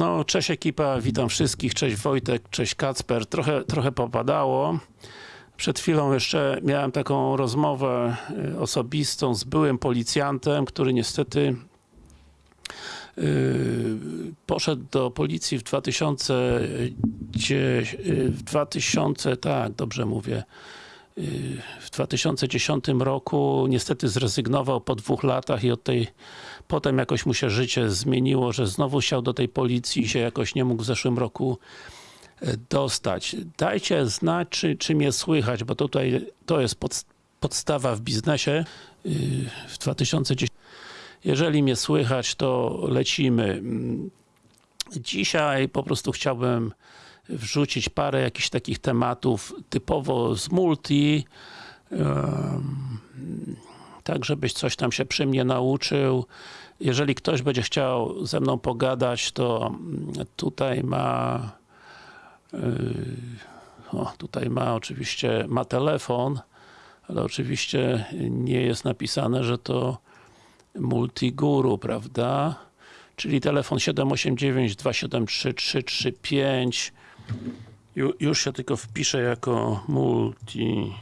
No, cześć ekipa, witam wszystkich, cześć Wojtek, cześć Kacper. Trochę, trochę popadało. Przed chwilą jeszcze miałem taką rozmowę y, osobistą z byłym policjantem, który niestety yy, poszedł do policji w 2000, dzie- y, w 2000 tak, dobrze mówię, w 2010 roku niestety zrezygnował po dwóch latach i od tej potem jakoś mu się życie zmieniło, że znowu chciał do tej policji i się jakoś nie mógł w zeszłym roku e, dostać. Dajcie znać, czy, czy mnie słychać, bo tutaj to jest pod, podstawa w biznesie yy, w 2010. Jeżeli mnie słychać, to lecimy. Mm, Dzisiaj po prostu chciałbym wrzucić parę jakichś takich tematów typowo z multi, tak żebyś coś tam się przy mnie nauczył. Jeżeli ktoś będzie chciał ze mną pogadać, to tutaj ma yy, o, tutaj ma oczywiście ma telefon, ale oczywiście nie jest napisane, że to multiguru, prawda? Czyli telefon 789 273 335 Ju, Już się tylko wpiszę jako multiguru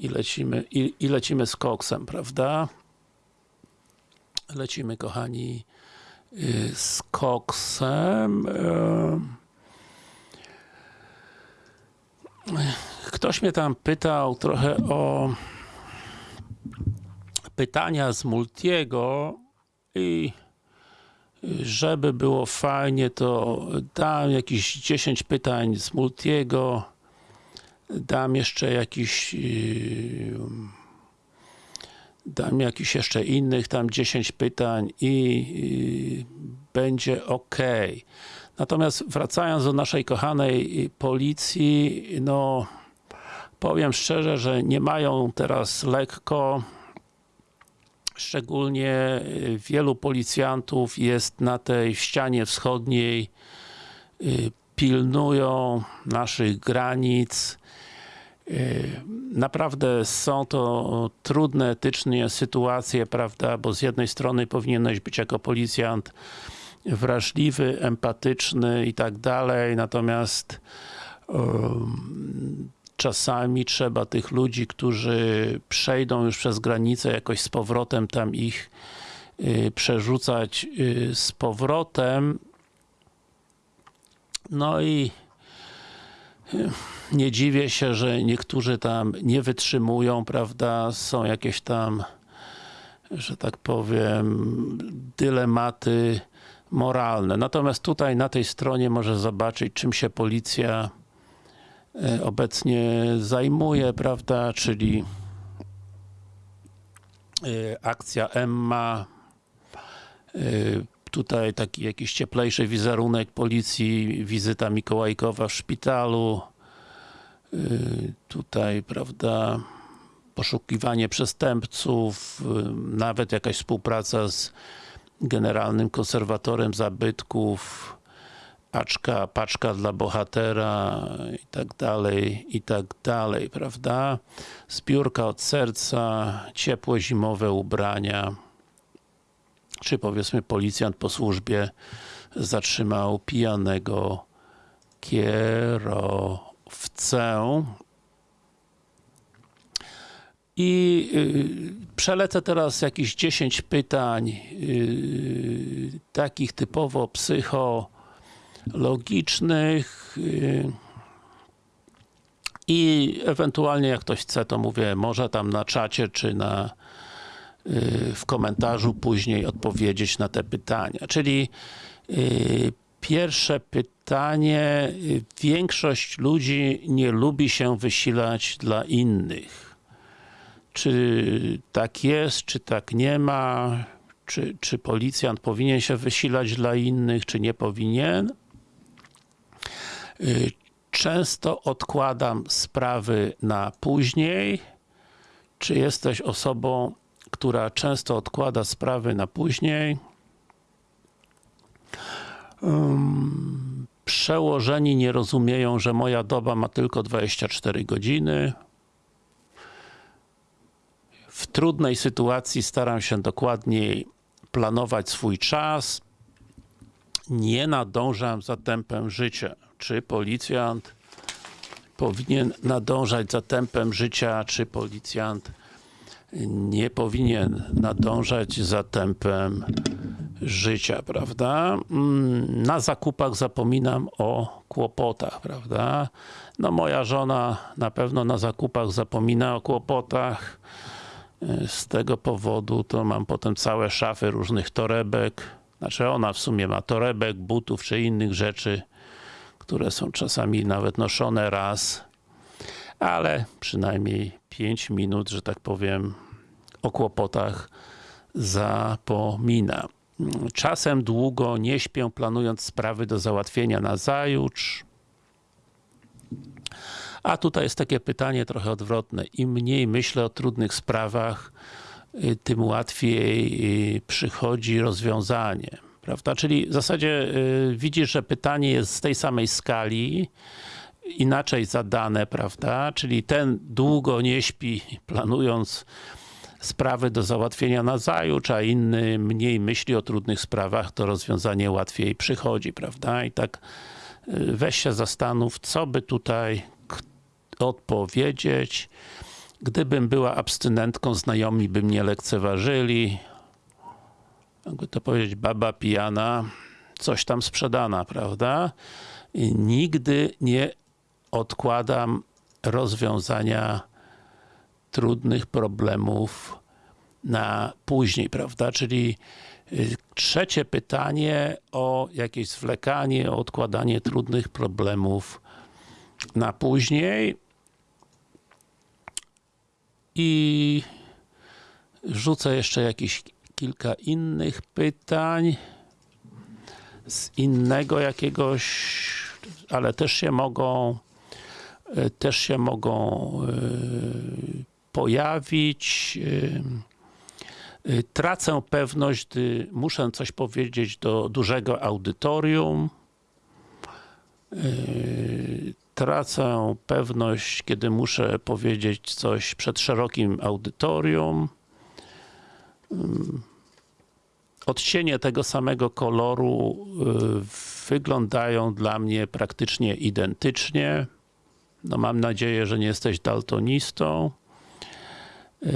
i lecimy, i, i lecimy z koksem, prawda? Lecimy, kochani, y, z koksem. Em. Ktoś mnie tam pytał trochę o pytania z Multiego i żeby było fajnie, to dam jakieś 10 pytań z Multiego dam jeszcze jakiś yy, dam jakiś jeszcze innych tam 10 pytań i yy, będzie ok. Natomiast wracając do naszej kochanej policji, no powiem szczerze, że nie mają teraz lekko szczególnie yy, wielu policjantów jest na tej ścianie wschodniej yy, pilnują naszych granic naprawdę są to trudne etycznie sytuacje, prawda, bo z jednej strony powinieneś być jako policjant wrażliwy, empatyczny i tak dalej, natomiast um, czasami trzeba tych ludzi, którzy przejdą już przez granicę jakoś z powrotem tam ich y, przerzucać y, z powrotem. No i y, nie dziwię się, że niektórzy tam nie wytrzymują, prawda, są jakieś tam że tak powiem dylematy moralne. Natomiast tutaj na tej stronie może zobaczyć czym się policja e, obecnie zajmuje, prawda, czyli e, akcja Emma e, tutaj taki jakiś cieplejszy wizerunek policji, wizyta Mikołajkowa w szpitalu tutaj, prawda, poszukiwanie przestępców, yy, nawet jakaś współpraca z generalnym konserwatorem zabytków, paczka, paczka dla bohatera i tak dalej, i tak dalej, prawda? Zbiórka od serca, ciepłe zimowe ubrania, czy powiedzmy policjant po służbie zatrzymał pijanego kierowcę chcę i y, przelecę teraz jakieś 10 pytań y, takich typowo psychologicznych y, i ewentualnie jak ktoś chce, to mówię, może tam na czacie, czy na w komentarzu później odpowiedzieć na te pytania. Czyli Pierwsze pytanie. Większość ludzi nie lubi się wysilać dla innych. Czy tak jest, czy tak nie ma? Czy, czy policjant powinien się wysilać dla innych, czy nie powinien? Y, często odkładam sprawy na później. Czy jesteś osobą, która często odkłada sprawy na później? Um, przełożeni nie rozumieją, że moja doba ma tylko 24 godziny. W trudnej sytuacji staram się dokładniej planować swój czas, nie nadążam za tempem życia. Czy policjant powinien nadążać za tempem życia, czy policjant nie powinien nadążać za tempem życia, prawda? Mm, Na zakupach zapominam o kłopotach, prawda? No moja żona na pewno na zakupach zapomina o kłopotach. Y, Z tego powodu to mam potem całe szafy różnych torebek. Znaczy ona w sumie ma torebek, butów czy innych rzeczy, które są czasami nawet noszone raz, ale przynajmniej 5 minut, że tak powiem, o kłopotach zapomina. Czasem długo nie śpię, planując sprawy do załatwienia na zajutrz. A tutaj jest takie pytanie trochę odwrotne. Im mniej myślę o trudnych sprawach, y, tym łatwiej y, przychodzi rozwiązanie. Prawda? Czyli w zasadzie y, widzisz, że pytanie jest z tej samej skali, inaczej zadane, prawda? Czyli ten długo nie śpi, planując sprawy do załatwienia na zajutrz, a inny mniej myśli o trudnych sprawach, to rozwiązanie łatwiej przychodzi, prawda? I tak y, weź się zastanów, co by tutaj odpowiedzieć. Gdybym była abstynentką, znajomi by mnie lekceważyli. Jakby to powiedzieć, baba pijana, coś tam sprzedana, prawda? I nigdy nie odkładam rozwiązania trudnych problemów na później, prawda? Czyli y, trzecie pytanie o jakieś zwlekanie, o odkładanie trudnych problemów na później. I rzucę jeszcze jakieś kilka innych pytań z innego jakiegoś, ale też się mogą y, też się mogą y, pojawić. Y, Tracę pewność, gdy muszę coś powiedzieć do dużego audytorium. Y, Tracę pewność, kiedy muszę powiedzieć coś przed szerokim audytorium. Odcienie tego samego koloru y, wyglądają dla mnie praktycznie identycznie. No mam nadzieję, że nie jesteś daltonistą. Yy,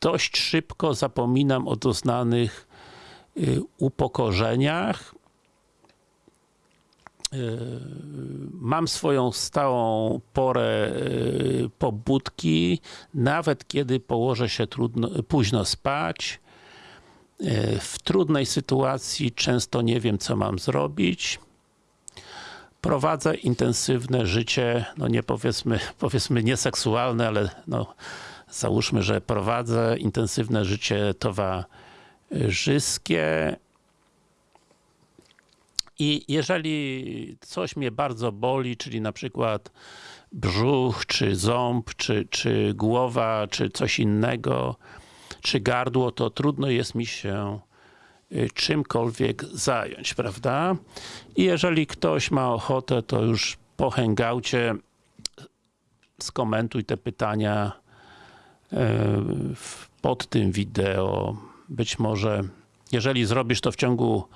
Dość szybko zapominam o doznanych yy, upokorzeniach. Yy, Mam swoją stałą porę pobudki, nawet kiedy położę się trudno, późno spać. W trudnej sytuacji często nie wiem, co mam zrobić prowadzę intensywne życie, no nie powiedzmy, powiedzmy nieseksualne, ale no załóżmy, że prowadzę intensywne życie towarzyskie. I jeżeli coś mnie bardzo boli, czyli na przykład brzuch, czy ząb, czy, czy głowa, czy coś innego, czy gardło, to trudno jest mi się czymkolwiek zająć, prawda? I jeżeli ktoś ma ochotę, to już po hangoucie skomentuj te pytania y, pod tym wideo. Być może, jeżeli zrobisz to w ciągu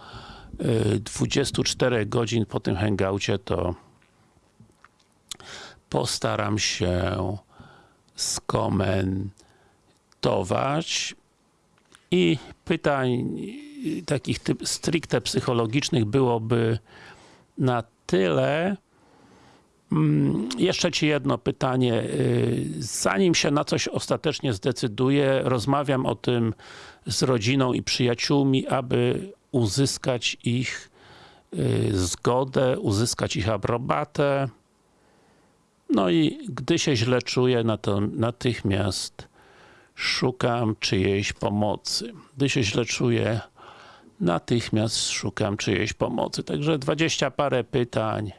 y, 24 godzin po tym hangoucie, to postaram się skomentować i pytań y, takich typ stricte psychologicznych byłoby na tyle. Mm, Jeszcze Ci jedno pytanie. Y, Zanim się na coś ostatecznie zdecyduję, rozmawiam o tym z rodziną i przyjaciółmi, aby uzyskać ich y, zgodę, uzyskać ich aprobatę. No i gdy się źle czuję, natychmiast szukam czyjejś pomocy. Gdy się źle czuję, natychmiast szukam czyjejś pomocy. Także dwadzieścia parę pytań.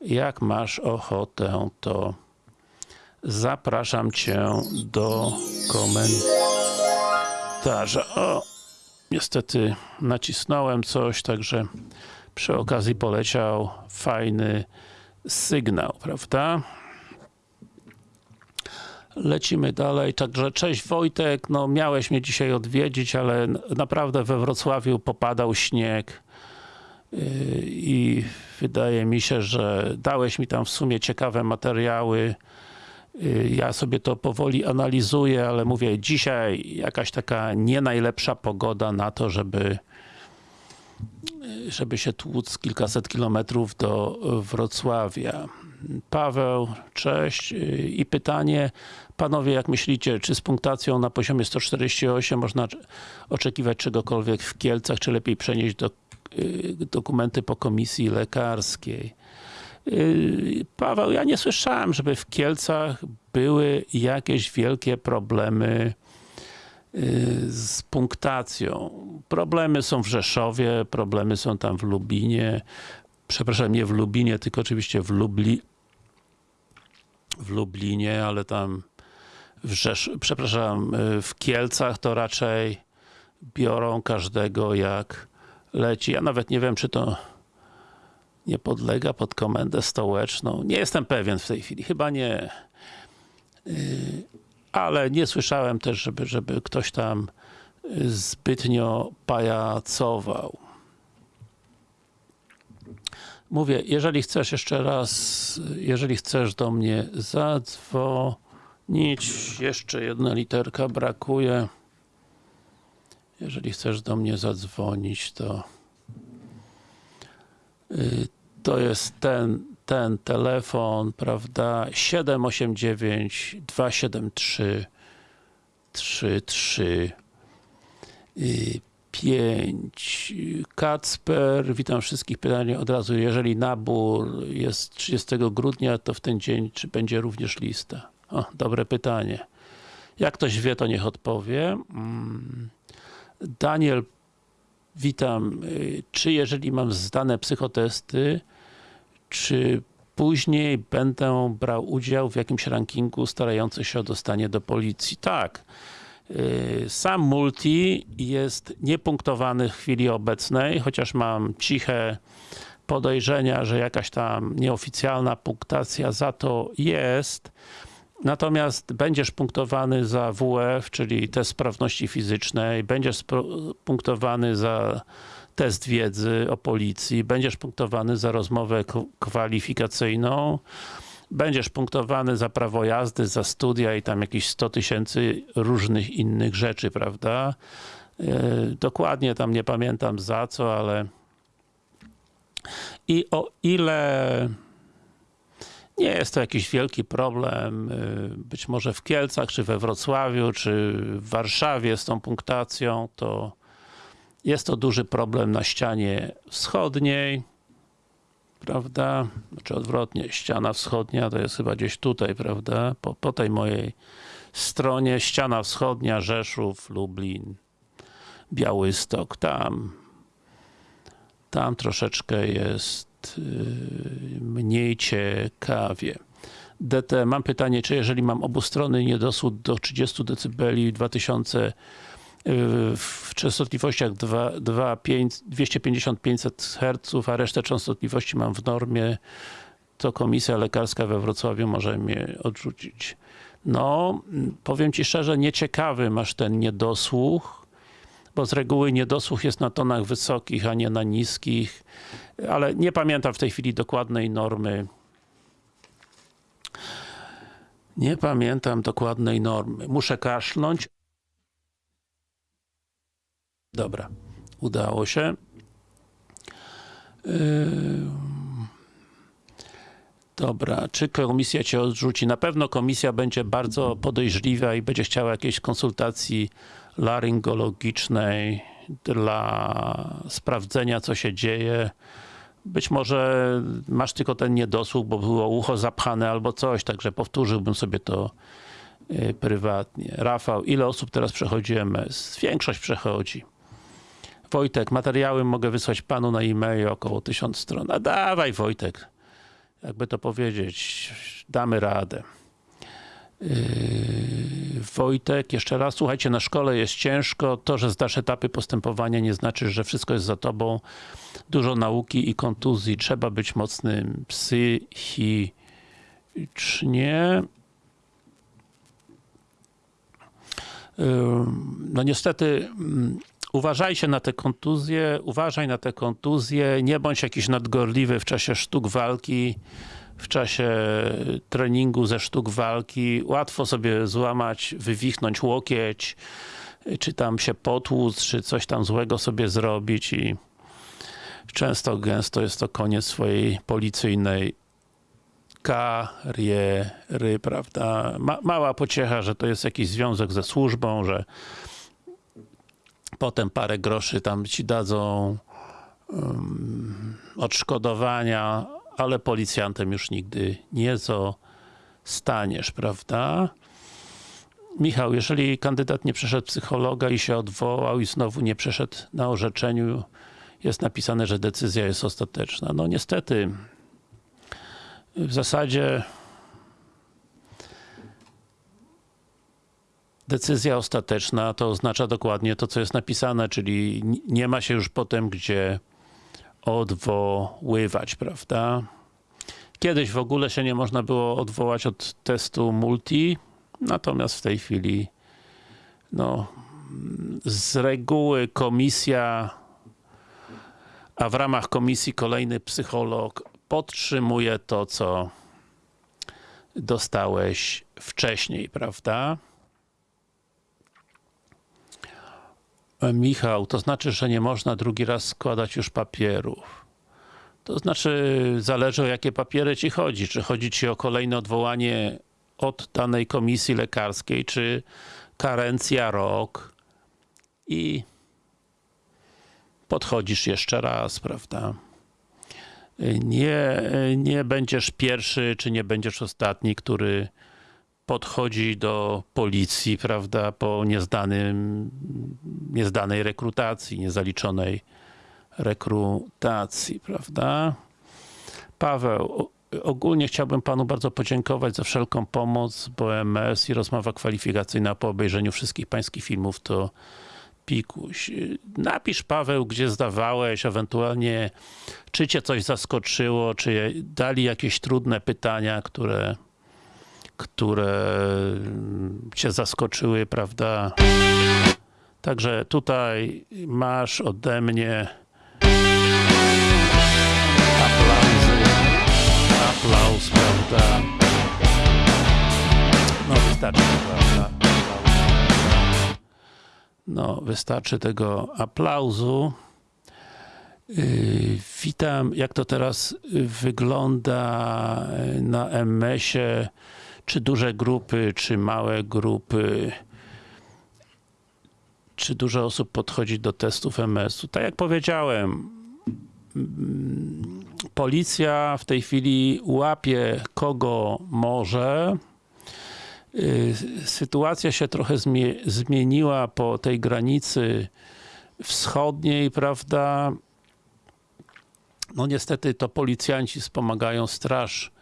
Jak masz ochotę, to zapraszam Cię do komentarza. O, niestety nacisnąłem coś, także przy okazji poleciał fajny sygnał, prawda? Lecimy dalej, także cześć Wojtek, no miałeś mnie dzisiaj odwiedzić, ale naprawdę we Wrocławiu popadał śnieg yy, i wydaje mi się, że dałeś mi tam w sumie ciekawe materiały. Yy, Ja sobie to powoli analizuję, ale mówię, dzisiaj jakaś taka nie najlepsza pogoda na to, żeby żeby się tłuc kilkaset kilometrów do Wrocławia. Paweł, cześć. I pytanie, panowie, jak myślicie, czy z punktacją na poziomie 148 można oczekiwać czegokolwiek w Kielcach, czy lepiej przenieść do, y, dokumenty po komisji lekarskiej? Y, Paweł, ja nie słyszałem, żeby w Kielcach były jakieś wielkie problemy y, z punktacją. Problemy są w Rzeszowie, problemy są tam w Lubinie. Przepraszam, nie w Lubinie, tylko oczywiście w Lubli w Lublinie, ale tam w Rzesz... przepraszam, y, w Kielcach to raczej biorą każdego jak leci. Ja nawet nie wiem, czy to nie podlega pod komendę stołeczną. Nie jestem pewien w tej chwili, chyba nie. Yy, Ale nie słyszałem też, żeby, żeby ktoś tam y, zbytnio pajacował. Mówię, jeżeli chcesz jeszcze raz, jeżeli chcesz do mnie zadzwonić, jeszcze jedna literka brakuje. Jeżeli chcesz do mnie zadzwonić, to y, to jest ten, ten telefon, prawda, 789 273 33 5. Kacper, witam wszystkich. Pytanie od razu, jeżeli nabór jest 30 grudnia, to w ten dzień czy będzie również lista? O, dobre pytanie. Jak ktoś wie, to niech odpowie. Mm. Daniel, witam. Czy jeżeli mam zdane psychotesty, czy później będę brał udział w jakimś rankingu starający się o dostanie do policji? Tak. Yy, Sam multi jest niepunktowany w chwili obecnej, chociaż mam ciche podejrzenia, że jakaś tam nieoficjalna punktacja za to jest. Natomiast będziesz punktowany za WF, czyli test sprawności fizycznej, będziesz punktowany za test wiedzy o policji, będziesz punktowany za rozmowę kwalifikacyjną, będziesz punktowany za prawo jazdy, za studia i tam jakieś 100 tysięcy różnych innych rzeczy, prawda? Yy, Dokładnie tam nie pamiętam za co, ale i o ile nie jest to jakiś wielki problem, yy, być może w Kielcach, czy we Wrocławiu, czy w Warszawie z tą punktacją, to jest to duży problem na ścianie wschodniej, prawda? Czy odwrotnie, ściana wschodnia to jest chyba gdzieś tutaj, prawda? Po, po tej mojej stronie, ściana wschodnia, Rzeszów, Lublin, Białystok, tam tam troszeczkę jest yy, mniej ciekawie. DT, mam pytanie, czy jeżeli mam obustronny niedosłód do 30 dB 2000 yy, w częstotliwościach 2, 2, 5, 250-500 Hz, a resztę częstotliwości mam w normie, to komisja lekarska we Wrocławiu może mnie odrzucić. No, powiem Ci szczerze, nieciekawy masz ten niedosłuch, bo z reguły niedosłuch jest na tonach wysokich, a nie na niskich, ale nie pamiętam w tej chwili dokładnej normy. Nie pamiętam dokładnej normy. Muszę kaszlnąć. Dobra, udało się. Yy... Dobra, czy komisja Cię odrzuci? Na pewno komisja będzie bardzo podejrzliwa i będzie chciała jakiejś konsultacji laryngologicznej dla sprawdzenia, co się dzieje. Być może masz tylko ten niedosłuch, bo było ucho zapchane albo coś, także powtórzyłbym sobie to y, prywatnie. Rafał, ile osób teraz przechodzi MS? Większość przechodzi. Wojtek, materiały mogę wysłać panu na e-mail około 1000 stron. A dawaj Wojtek, jakby to powiedzieć, damy radę. Yy, Wojtek, jeszcze raz, słuchajcie, na szkole jest ciężko, to, że zdasz etapy postępowania nie znaczy, że wszystko jest za tobą. Dużo nauki i kontuzji, trzeba być mocnym psychicznie. Ym, No niestety mm, uważajcie na te kontuzje, uważaj na te kontuzje, nie bądź jakiś nadgorliwy w czasie sztuk walki, w czasie treningu ze sztuk walki. Łatwo sobie złamać, wywichnąć łokieć, czy tam się potłuc, czy coś tam złego sobie zrobić i często, gęsto jest to koniec swojej policyjnej kariery, prawda? Ma, mała pociecha, że to jest jakiś związek ze służbą, że potem parę groszy tam ci dadzą um, odszkodowania, ale policjantem już nigdy nie zostaniesz, prawda? Michał, jeżeli kandydat nie przeszedł psychologa i się odwołał i znowu nie przeszedł na orzeczeniu, jest napisane, że decyzja jest ostateczna. No niestety, w zasadzie decyzja ostateczna to oznacza dokładnie to, co jest napisane, czyli nie ma się już potem gdzie odwoływać, prawda? Kiedyś w ogóle się nie można było odwołać od testu multi, natomiast w tej chwili no, z reguły komisja, a w ramach komisji kolejny psycholog podtrzymuje to, co dostałeś wcześniej, prawda? Michał, to znaczy, że nie można drugi raz składać już papierów. To znaczy, zależy o jakie papiery ci chodzi. Czy chodzi ci o kolejne odwołanie od danej komisji lekarskiej, czy karencja rok i podchodzisz jeszcze raz, prawda? Nie, nie będziesz pierwszy, czy nie będziesz ostatni, który podchodzi do policji, prawda, po niezdanym, niezdanej rekrutacji, niezaliczonej rekrutacji, prawda. Paweł, ogólnie chciałbym panu bardzo podziękować za wszelką pomoc, bo MS i rozmowa kwalifikacyjna po obejrzeniu wszystkich pańskich filmów to pikuś. Napisz Paweł, gdzie zdawałeś, ewentualnie czy cię coś zaskoczyło, czy dali jakieś trudne pytania, które które cię zaskoczyły, prawda? Także tutaj masz ode mnie aplauzy, aplauz, prawda? No wystarczy, prawda? No, wystarczy tego aplauzu. Yy, witam, jak to teraz wygląda na MS-ie czy duże grupy, czy małe grupy, czy dużo osób podchodzi do testów MS-u. Tak jak powiedziałem, policja w tej chwili łapie kogo może. Sytuacja się trochę zmieniła po tej granicy wschodniej, prawda? No niestety to policjanci wspomagają straż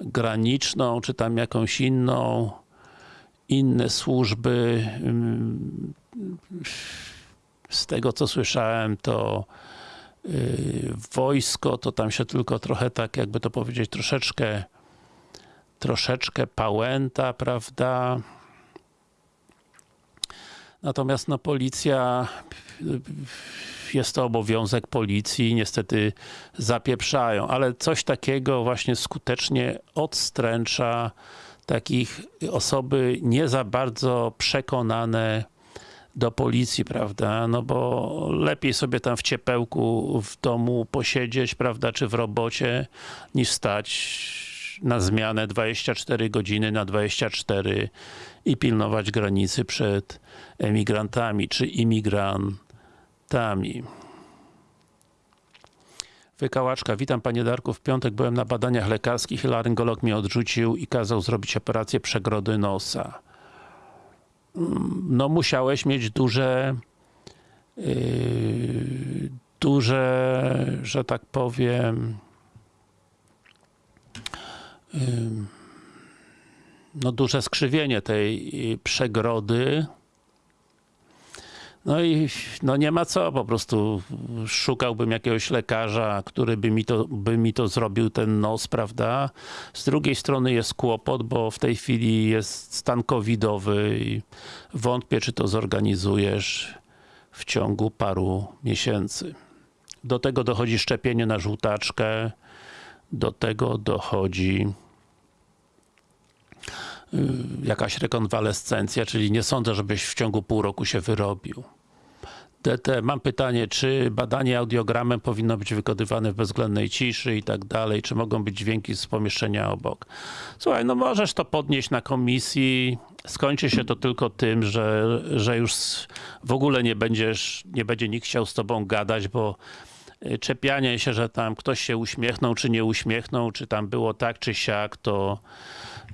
graniczną, czy tam jakąś inną, inne służby. Z tego co słyszałem, to wojsko, to tam się tylko trochę tak, jakby to powiedzieć, troszeczkę troszeczkę pałęta, prawda? Natomiast no policja jest to obowiązek policji, niestety zapieprzają, ale coś takiego właśnie skutecznie odstręcza takich osoby nie za bardzo przekonane do policji, prawda, no bo lepiej sobie tam w ciepełku w domu posiedzieć, prawda, czy w robocie, niż stać na zmianę 24 godziny na 24 i pilnować granicy przed emigrantami, czy imigrantami. Wykałaczka, witam panie Darku, w piątek byłem na badaniach lekarskich i laryngolog mnie odrzucił i kazał zrobić operację przegrody nosa. No musiałeś mieć duże yy, duże, że tak powiem yy, no duże skrzywienie tej przegrody No i no nie ma co, po prostu szukałbym jakiegoś lekarza, który by mi, to, by mi to zrobił, ten nos, prawda? Z drugiej strony jest kłopot, bo w tej chwili jest stan covidowy i wątpię, czy to zorganizujesz w ciągu paru miesięcy. Do tego dochodzi szczepienie na żółtaczkę, do tego dochodzi jakaś rekonwalescencja, czyli nie sądzę, żebyś w ciągu pół roku się wyrobił. DT, mam pytanie, czy badanie audiogramem powinno być wykonywane w bezwzględnej ciszy i tak dalej, czy mogą być dźwięki z pomieszczenia obok? Słuchaj, no możesz to podnieść na komisji, skończy się to tylko tym, że, że już w ogóle nie będziesz, nie będzie nikt chciał z tobą gadać, bo y, czepianie się, że tam ktoś się uśmiechnął, czy nie uśmiechnął, czy tam było tak, czy siak, to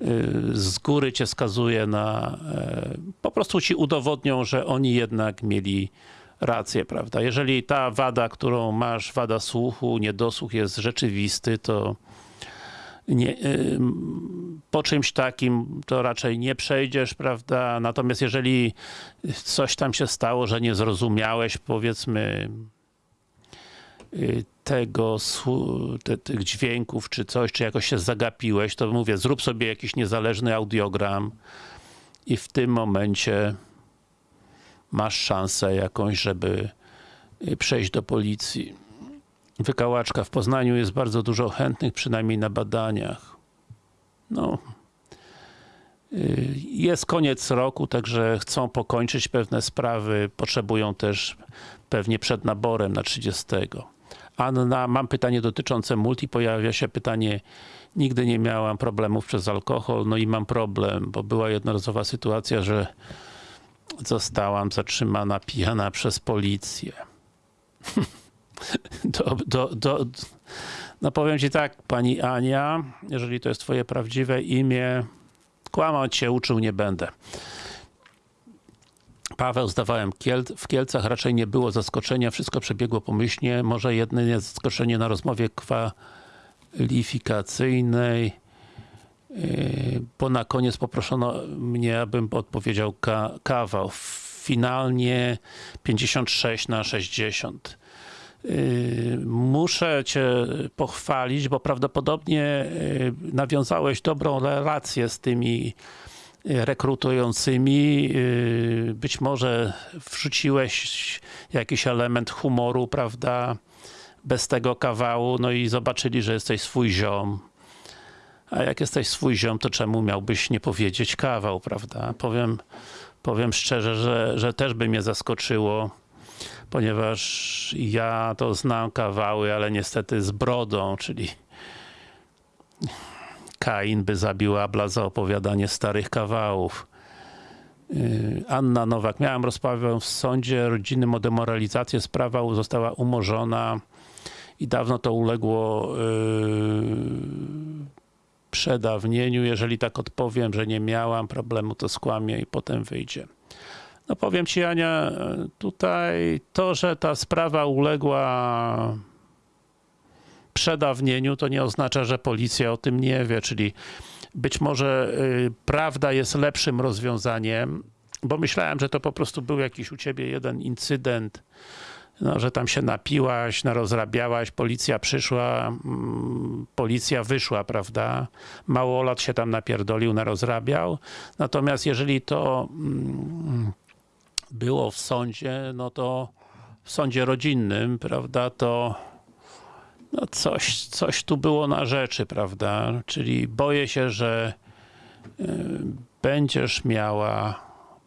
y, z góry cię skazuje na, e, po prostu ci udowodnią, że oni jednak mieli rację, prawda? Jeżeli ta wada, którą masz, wada słuchu, niedosłuch jest rzeczywisty, to nie, y, po czymś takim to raczej nie przejdziesz, prawda? Natomiast jeżeli coś tam się stało, że nie zrozumiałeś, powiedzmy, tego, te, tych dźwięków, czy coś, czy jakoś się zagapiłeś, to mówię, zrób sobie jakiś niezależny audiogram i w tym momencie masz szansę jakąś, żeby y, przejść do policji. Wykałaczka. W Poznaniu jest bardzo dużo chętnych, przynajmniej na badaniach. No. Y, jest koniec roku, także chcą pokończyć pewne sprawy, potrzebują też pewnie przed naborem na 30. Anna, mam pytanie dotyczące multi, pojawia się pytanie, nigdy nie miałam problemów przez alkohol, no i mam problem, bo była jednorazowa sytuacja, że zostałam zatrzymana pijana przez policję. do, do, do, no powiem ci tak, pani Ania, jeżeli to jest twoje prawdziwe imię, kłamać się uczył nie będę. Paweł, zdawałem Kiel w Kielcach, raczej nie było zaskoczenia, wszystko przebiegło pomyślnie, może jedynie zaskoczenie na rozmowie kwalifikacyjnej, yy, bo na koniec poproszono mnie, abym odpowiedział ka kawał. Finalnie 56 na 60. Yy, muszę cię pochwalić, bo prawdopodobnie yy, nawiązałeś dobrą relację z tymi rekrutującymi. Być może wrzuciłeś jakiś element humoru, prawda, bez tego kawału, no i zobaczyli, że jesteś swój ziom. A jak jesteś swój ziom, to czemu miałbyś nie powiedzieć kawał, prawda? Powiem, powiem szczerze, że, że też by mnie zaskoczyło, ponieważ ja to znam kawały, ale niestety z brodą, czyli Kain by zabił Abla za opowiadanie starych kawałów. Yy, Anna Nowak. Miałem rozprawę w sądzie rodzinnym o demoralizację. Sprawa została umorzona i dawno to uległo yy, przedawnieniu. Jeżeli tak odpowiem, że nie miałam problemu, to skłamię i potem wyjdzie. No powiem Ci Ania, tutaj to, że ta sprawa uległa przedawnieniu, to nie oznacza, że policja o tym nie wie, czyli być może y, prawda jest lepszym rozwiązaniem, bo myślałem, że to po prostu był jakiś u ciebie jeden incydent, no, że tam się napiłaś, narozrabiałaś, policja przyszła, mm, policja wyszła, prawda? Małolat się tam napierdolił, narozrabiał. Natomiast jeżeli to mm, było w sądzie, no to w sądzie rodzinnym, prawda, to no coś, coś tu było na rzeczy, prawda? Czyli boję się, że y, będziesz miała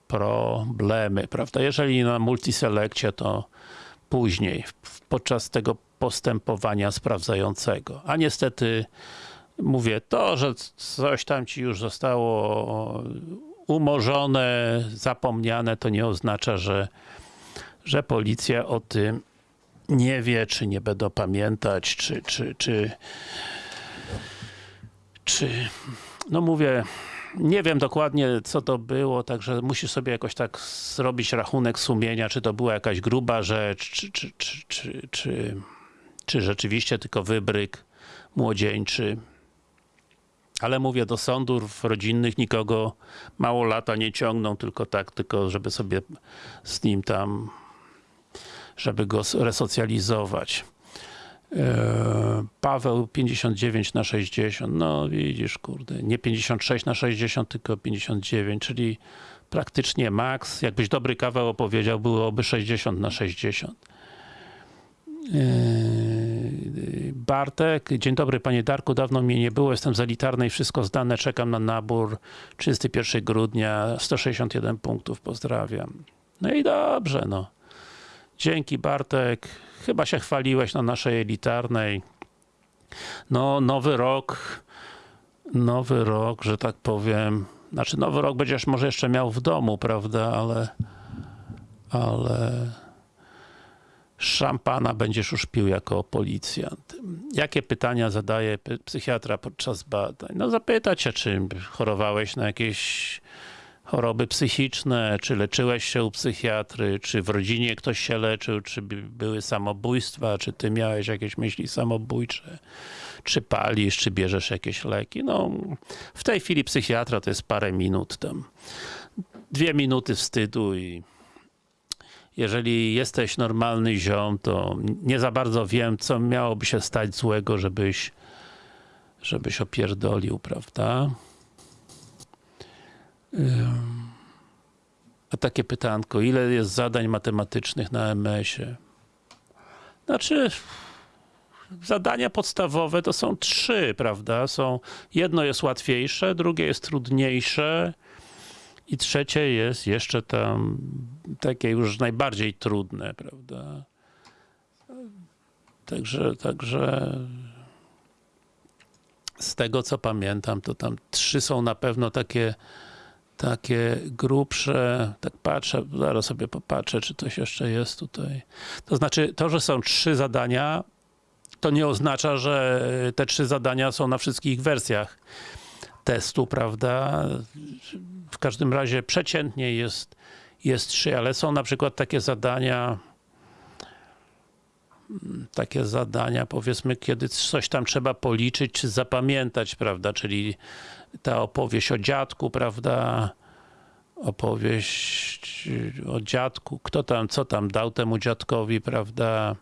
problemy, prawda? Jeżeli na multiselekcie, to później, podczas tego postępowania sprawdzającego. A niestety, mówię, to, że coś tam ci już zostało umorzone, zapomniane, to nie oznacza, że, że policja o tym nie wie, czy nie będą pamiętać, czy, czy, czy, czy, no mówię, nie wiem dokładnie co to było, także musisz sobie jakoś tak zrobić rachunek sumienia, czy to była jakaś gruba rzecz, czy, czy, czy, czy, czy, czy rzeczywiście tylko wybryk młodzieńczy. Ale mówię, do sądów rodzinnych nikogo mało lata nie ciągną, tylko tak, tylko żeby sobie z nim tam, żeby go resocjalizować. Eee, Paweł 59 na 60, no widzisz, kurde, nie 56 na 60, tylko 59, czyli praktycznie maks. Jakbyś dobry kawał opowiedział, byłoby 60 na 60. Eee, Bartek, dzień dobry panie Darku, dawno mnie nie było, jestem z elitarnej, wszystko zdane, czekam na nabór, 31 grudnia, 161 punktów, pozdrawiam. No i dobrze, no. Dzięki Bartek, chyba się chwaliłeś na naszej elitarnej. No, nowy rok, nowy rok, że tak powiem, znaczy nowy rok będziesz może jeszcze miał w domu, prawda, ale ale szampana będziesz już pił jako policjant. Jakie pytania zadaje psychiatra podczas badań? No zapytać się, czy chorowałeś na jakieś choroby psychiczne, czy leczyłeś się u psychiatry, czy w rodzinie ktoś się leczył, czy by- były samobójstwa, czy ty miałeś jakieś myśli samobójcze, czy palisz, czy bierzesz jakieś leki. No, w tej chwili psychiatra to jest parę minut tam. Dwie minuty wstydu i jeżeli jesteś normalny ziom, to nie za bardzo wiem, co miałoby się stać złego, żebyś żebyś opierdolił, prawda? A takie pytanko, ile jest zadań matematycznych na MS-ie? Znaczy, zadania podstawowe to są trzy, prawda? Są, jedno jest łatwiejsze, drugie jest trudniejsze i trzecie jest jeszcze tam takie już najbardziej trudne, prawda? Także, także z tego co pamiętam, to tam trzy są na pewno takie takie grubsze, tak patrzę, zaraz sobie popatrzę, czy coś jeszcze jest tutaj. To znaczy, to, że są trzy zadania, to nie oznacza, że te trzy zadania są na wszystkich wersjach testu, prawda? W każdym razie przeciętnie jest, jest trzy, ale są na przykład takie zadania, takie zadania, powiedzmy, kiedy coś tam trzeba policzyć, czy zapamiętać, prawda? Czyli ta opowieść o dziadku, prawda? Opowieść o dziadku, kto tam, co tam dał temu dziadkowi, prawda?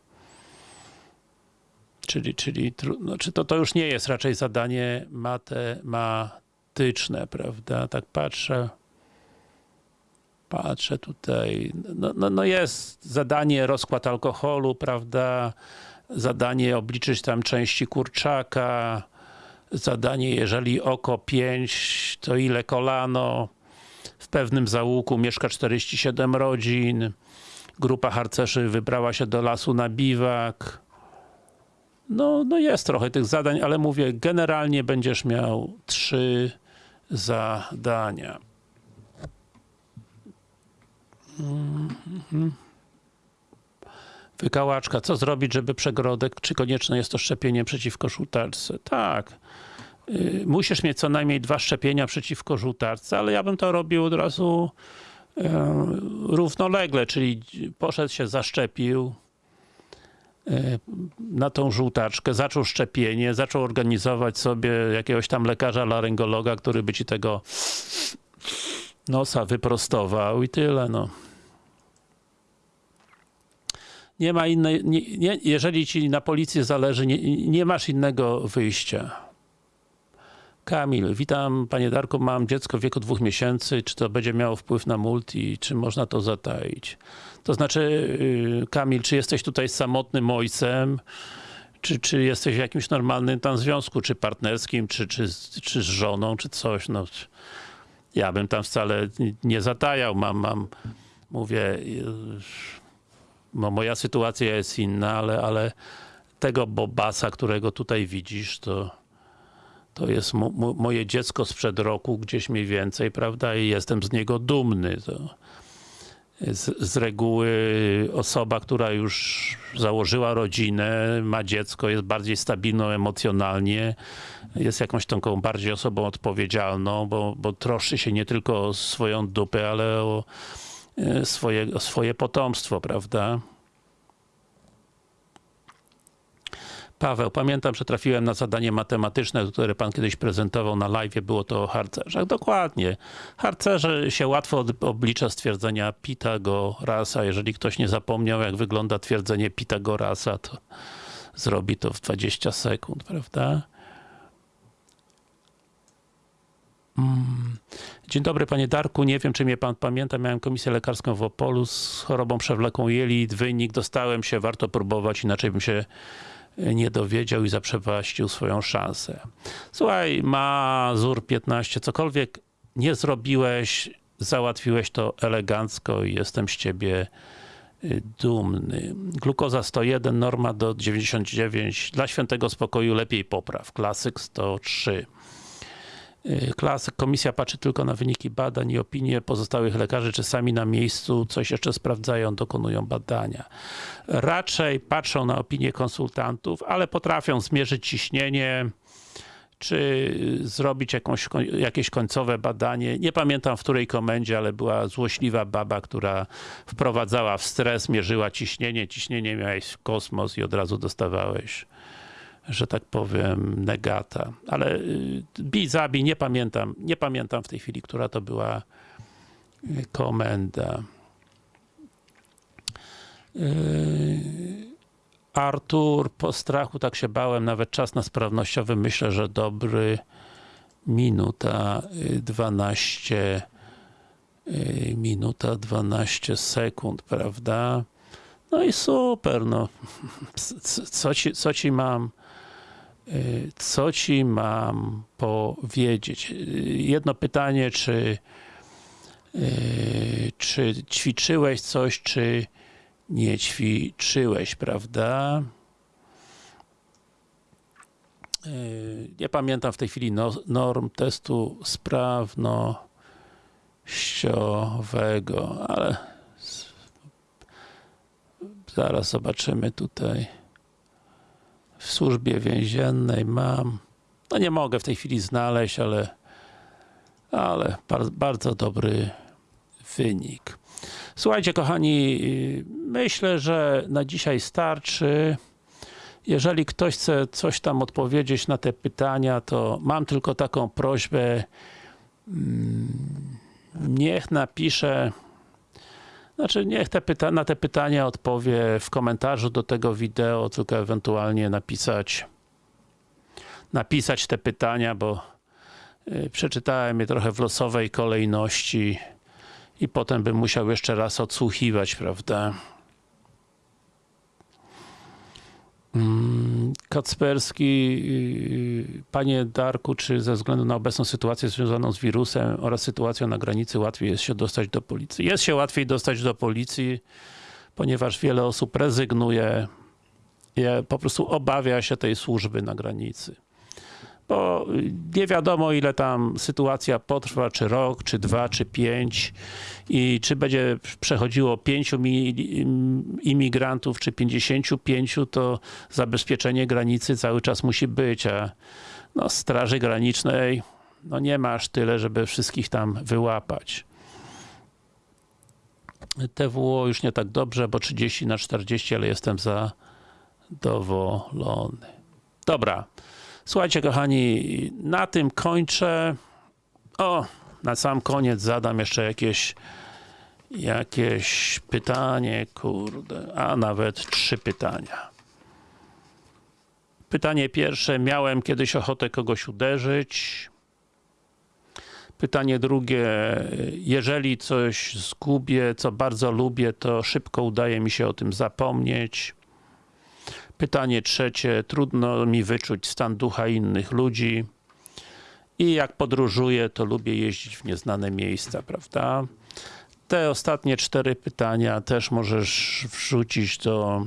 Czyli, czyli tru- znaczy to, to już nie jest raczej zadanie matematyczne, prawda? Tak patrzę. Patrzę tutaj. No, no, no jest zadanie rozkład alkoholu, prawda? Zadanie obliczyć tam części kurczaka. Zadanie, jeżeli oko 5, to ile kolano? W pewnym załuku mieszka 47 rodzin. Grupa harcerzy wybrała się do lasu na biwak. No, no jest trochę tych zadań, ale mówię, generalnie będziesz miał trzy zadania. Wykałaczka, co zrobić, żeby przegrodek, czy konieczne jest to szczepienie przeciwko żółtaczce? Tak. Y, Musisz mieć co najmniej dwa szczepienia przeciwko żółtaczce, ale ja bym to robił od razu e, równolegle, czyli poszedł się, zaszczepił, na tą żółtaczkę, zaczął szczepienie, zaczął organizować sobie jakiegoś tam lekarza laryngologa, który by ci tego nosa wyprostował i tyle, no. Nie ma innej, nie, nie, jeżeli ci na policji zależy, nie, nie masz innego wyjścia. Kamil, witam panie Darku, mam dziecko w wieku dwóch miesięcy, czy to będzie miało wpływ na multi, czy można to zataić? To znaczy, yy, Kamil, czy jesteś tutaj samotnym ojcem, czy, czy jesteś w jakimś normalnym tam związku, czy partnerskim, czy, czy, czy z żoną, czy coś, no. Ja bym tam wcale nie zatajał, mam, mam, mówię, yy, no moja sytuacja jest inna, ale, ale tego Bobasa, którego tutaj widzisz, to to jest mo, mo, moje dziecko sprzed roku, gdzieś mniej więcej, prawda, i jestem z niego dumny. To z, z reguły osoba, która już założyła rodzinę, ma dziecko, jest bardziej stabilną emocjonalnie, jest jakąś taką bardziej osobą odpowiedzialną, bo, bo troszczy się nie tylko o swoją dupę, ale o e, swoje, o swoje potomstwo, prawda? Paweł, pamiętam, że trafiłem na zadanie matematyczne, które pan kiedyś prezentował na live, było to o harcerzach. Dokładnie. Harcerze się łatwo oblicza stwierdzenia Pitagorasa. Jeżeli ktoś nie zapomniał, jak wygląda twierdzenie Pitagorasa, to zrobi to w 20 sekund, prawda? Mm. Dzień dobry panie Darku, nie wiem czy mnie pan pamięta, miałem komisję lekarską w Opolu z chorobą przewlekłą jelit, wynik dostałem się, warto próbować, inaczej bym się nie dowiedział i zaprzepaścił swoją szansę. Słuchaj, Mazur 15, cokolwiek nie zrobiłeś, załatwiłeś to elegancko i jestem z ciebie y, dumny. Glukoza 101, norma do 99, dla świętego spokoju lepiej popraw, klasyk 103. Y, Klasyk, komisja patrzy tylko na wyniki badań i opinie pozostałych lekarzy, czy sami na miejscu coś jeszcze sprawdzają, dokonują badania. Raczej patrzą na opinie konsultantów, ale potrafią zmierzyć ciśnienie, czy zrobić jakąś, jakieś końcowe badanie. Nie pamiętam w której komendzie, ale była złośliwa baba, która wprowadzała w stres, mierzyła ciśnienie, ciśnienie miałeś w kosmos i od razu dostawałeś że tak powiem, negata. Ale y, bij, zabij, nie pamiętam, nie pamiętam w tej chwili, która to była y, komenda. Y, Artur, po strachu tak się bałem, nawet czas na sprawnościowy myślę, że dobry minuta y, 12 y, minuta 12 sekund, prawda? No i super, no. Co ci, co ci mam co ci mam powiedzieć? Y, Jedno pytanie, czy y, czy ćwiczyłeś coś, czy nie ćwiczyłeś, prawda? Y, Nie pamiętam w tej chwili no, norm testu sprawnościowego, ale zaraz zobaczymy tutaj. W służbie więziennej mam. No nie mogę w tej chwili znaleźć, ale ale bar, bardzo dobry wynik. Słuchajcie, kochani, myślę, że na dzisiaj starczy. Jeżeli ktoś chce coś tam odpowiedzieć na te pytania, to mam tylko taką prośbę. mm, Niech napisze, znaczy niech te pyta- na te pytania odpowie w komentarzu do tego wideo, tylko ewentualnie napisać napisać te pytania, bo y, przeczytałem je trochę w losowej kolejności i potem bym musiał jeszcze raz odsłuchiwać, prawda? Kacperski, yy, panie Darku, czy ze względu na obecną sytuację związaną z wirusem oraz sytuacją na granicy łatwiej jest się dostać do policji? Jest się łatwiej dostać do policji, ponieważ wiele osób rezygnuje, je, po prostu obawia się tej służby na granicy bo nie wiadomo ile tam sytuacja potrwa, czy rok, czy dwa, czy pięć i czy będzie przechodziło pięciu mi- imigrantów, czy pięćdziesięciu pięciu, to zabezpieczenie granicy cały czas musi być, a no, straży granicznej no nie ma aż tyle, żeby wszystkich tam wyłapać. TWO już nie tak dobrze, bo 30 na 40, ale jestem zadowolony. Dobra. Słuchajcie, kochani, na tym kończę. O, na sam koniec zadam jeszcze jakieś jakieś pytanie, kurde, a nawet trzy pytania. Pytanie pierwsze, miałem kiedyś ochotę kogoś uderzyć. Pytanie drugie, jeżeli coś zgubię, co bardzo lubię, to szybko udaje mi się o tym zapomnieć. Pytanie trzecie, trudno mi wyczuć stan ducha innych ludzi. I jak podróżuję, to lubię jeździć w nieznane miejsca, prawda? Te ostatnie cztery pytania też możesz wrzucić do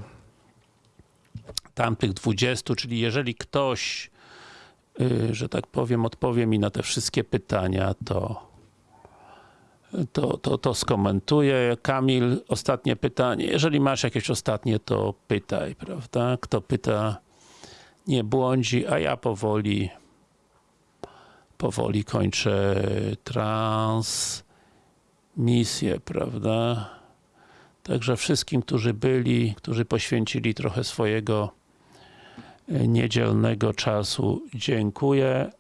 tamtych 20, czyli jeżeli ktoś, y, że tak powiem, odpowie mi na te wszystkie pytania, to to, to, to skomentuję. Kamil, ostatnie pytanie. Jeżeli masz jakieś ostatnie, to pytaj, prawda? Kto pyta, nie błądzi, a ja powoli powoli kończę transmisję, prawda? Także wszystkim, którzy byli, którzy poświęcili trochę swojego y, niedzielnego czasu. Dziękuję.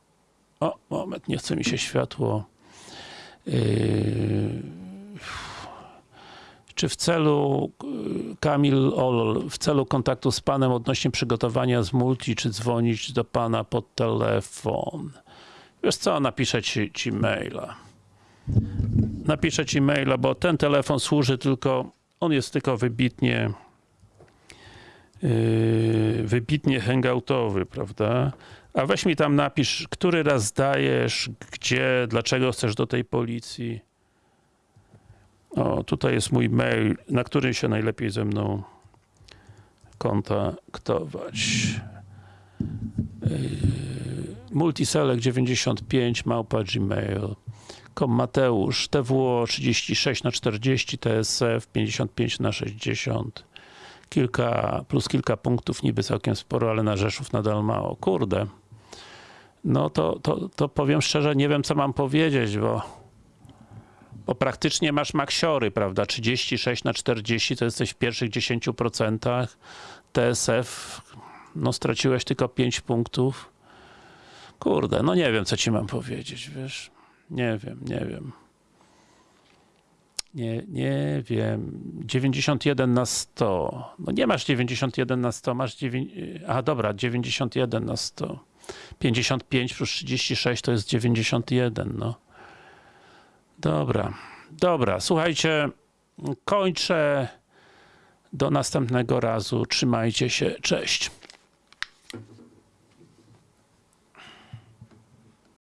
O, moment, nie chce mi się światło. Yy, czy w celu, y, Kamil Ol, w celu kontaktu z panem odnośnie przygotowania z multi, czy dzwonić do pana pod telefon? Wiesz co, napiszę ci, ci maila. Napiszę ci maila, bo ten telefon służy tylko, on jest tylko wybitnie yy, wybitnie hangoutowy, prawda? A weź mi tam napisz, który raz zdajesz, gdzie, dlaczego chcesz do tej policji. O, tutaj jest mój mail, na którym się najlepiej ze mną kontaktować. Yy, multiselect95 małpa gmail. Kom Mateusz, TWO 36 na 40 TSF 55 na 60 kilka, plus kilka punktów, niby całkiem sporo, ale na Rzeszów nadal mało. Kurde. No to, to, to powiem szczerze, nie wiem co mam powiedzieć, bo bo praktycznie masz maksiory, prawda? 36 na 40 to jesteś w pierwszych 10%. TSF, no straciłeś tylko 5 punktów. Kurde, no nie wiem co ci mam powiedzieć, wiesz? Nie wiem, nie wiem. Nie, nie wiem. 91 na 100. No nie masz 91 na 100, masz 9... A dobra, 91 na 100. 55 plus 36 to jest 91, no. Dobra, dobra, słuchajcie, kończę. Do następnego razu. Trzymajcie się, cześć.